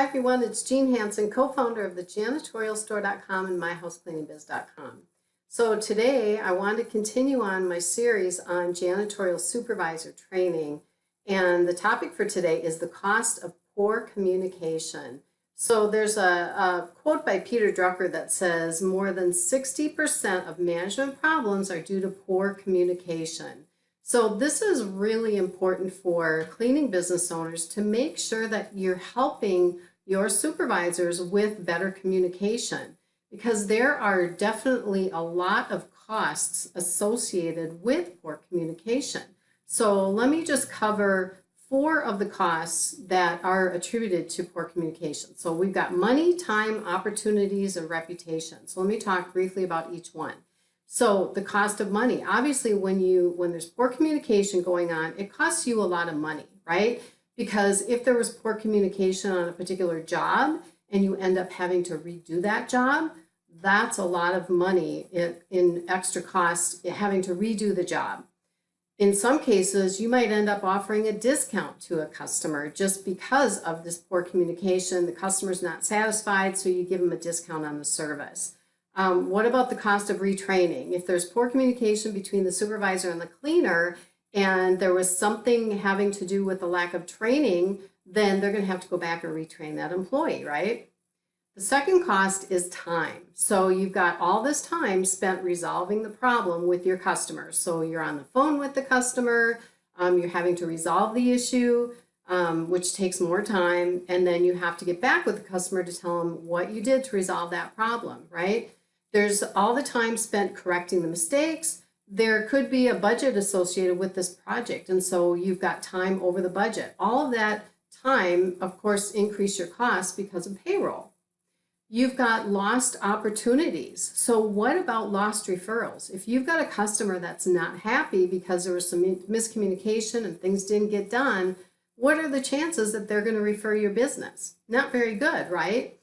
Hi everyone, it's Jean Hanson, co-founder of the janitorialstore.com and myhousecleaningbiz.com. So today I want to continue on my series on janitorial supervisor training and the topic for today is the cost of poor communication. So there's a, a quote by Peter Drucker that says more than 60% of management problems are due to poor communication. So this is really important for cleaning business owners to make sure that you're helping your supervisors with better communication because there are definitely a lot of costs associated with poor communication. So let me just cover four of the costs that are attributed to poor communication. So we've got money, time, opportunities, and reputation. So let me talk briefly about each one. So the cost of money, obviously when you when there's poor communication going on, it costs you a lot of money, right? Because if there was poor communication on a particular job and you end up having to redo that job, that's a lot of money in, extra cost having to redo the job. In some cases, you might end up offering a discount to a customer just because of this poor communication. The customer's not satisfied, so you give them a discount on the service. Um, what about the cost of retraining? If there's poor communication between the supervisor and the cleaner, and there was something having to do with the lack of training, then they're going to have to go back and retrain that employee, right? The second cost is time. So you've got all this time spent resolving the problem with your customers. So you're on the phone with the customer, um, you're having to resolve the issue, um, which takes more time, and then you have to get back with the customer to tell them what you did to resolve that problem, right? There's all the time spent correcting the mistakes. There could be a budget associated with this project, and so you've got time over the budget. All of that time, of course, increase your costs because of payroll. You've got lost opportunities. So what about lost referrals? If you've got a customer that's not happy because there was some miscommunication and things didn't get done, what are the chances that they're going to refer your business? Not very good, right?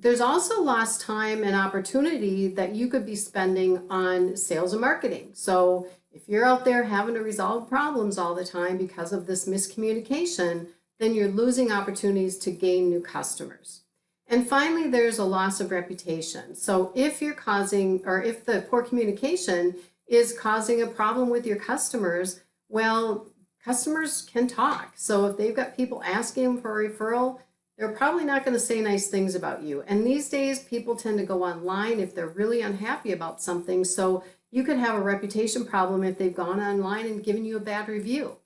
There's also lost time and opportunity that you could be spending on sales and marketing. So if you're out there having to resolve problems all the time because of this miscommunication, then you're losing opportunities to gain new customers. And finally, there's a loss of reputation. So if you're causing, or if the poor communication is causing a problem with your customers, well, customers can talk. So if they've got people asking for a referral, they're probably not going to say nice things about you. And these days, people tend to go online if they're really unhappy about something. So you could have a reputation problem if they've gone online and given you a bad review.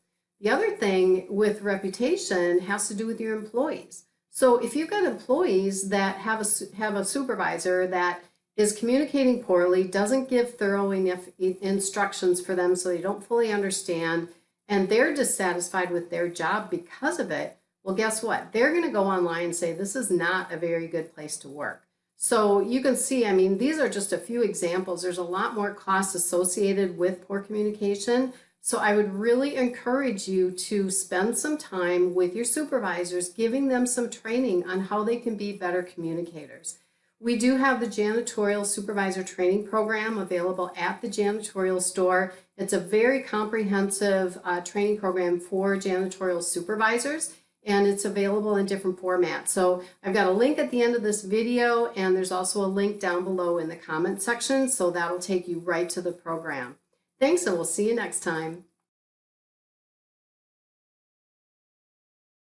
The other thing with reputation has to do with your employees. So if you've got employees that have a, have a supervisor that is communicating poorly, doesn't give thorough enough instructions for them so they don't fully understand, and they're dissatisfied with their job because of it, well, guess what? They're going to go online and say, this is not a very good place to work. So you can see, I mean, these are just a few examples. There's a lot more costs associated with poor communication. So I would really encourage you to spend some time with your supervisors, giving them some training on how they can be better communicators. We do have the janitorial supervisor training program available at the janitorial store. It's a very comprehensive uh, training program for janitorial supervisors and it's available in different formats. So I've got a link at the end of this video and there's also a link down below in the comment section. So that'll take you right to the program. Thanks and we'll see you next time.